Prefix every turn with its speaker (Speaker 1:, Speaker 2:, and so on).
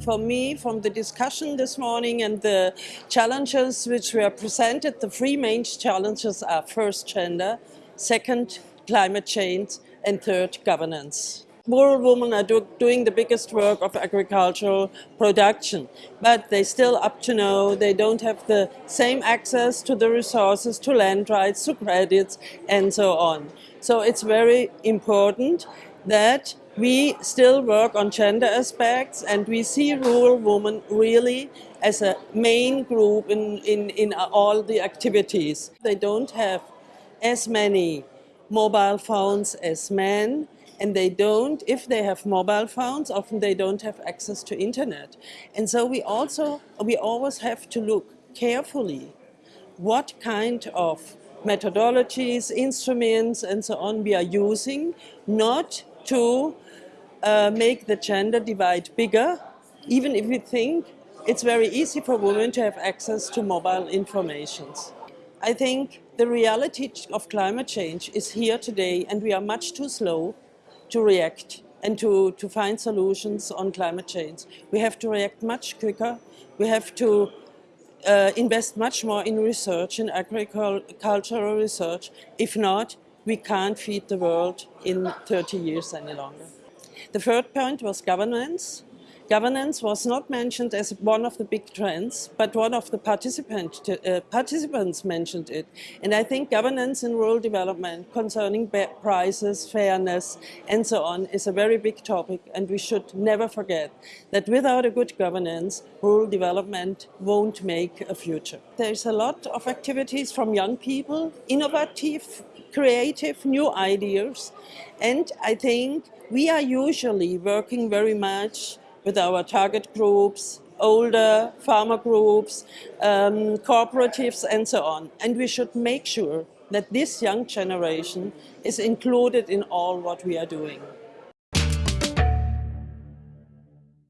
Speaker 1: For me, from the discussion this morning and the challenges which were presented, the three main challenges are first gender, second climate change and third governance rural women are do, doing the biggest work of agricultural production, but they still up to know they don't have the same access to the resources, to land rights, to credits, and so on. So it's very important that we still work on gender aspects and we see rural women really as a main group in, in, in all the activities. They don't have as many mobile phones as men and they don't, if they have mobile phones, often they don't have access to internet. And so we also, we always have to look carefully what kind of methodologies, instruments and so on we are using, not to uh, make the gender divide bigger, even if we think it's very easy for women to have access to mobile informations. I think the reality of climate change is here today and we are much too slow to react and to, to find solutions on climate change. We have to react much quicker. We have to uh, invest much more in research, in agricultural research. If not, we can't feed the world in 30 years any longer. The third point was governance. Governance was not mentioned as one of the big trends, but one of the participant, uh, participants mentioned it. And I think governance in rural development concerning prices, fairness, and so on is a very big topic. And we should never forget that without a good governance, rural development won't make a future. There's a lot of activities from young people, innovative, creative, new ideas. And I think we are usually working very much with our target groups, older farmer groups, um, cooperatives and so on. And we should make sure that this young generation is included in all what we are doing.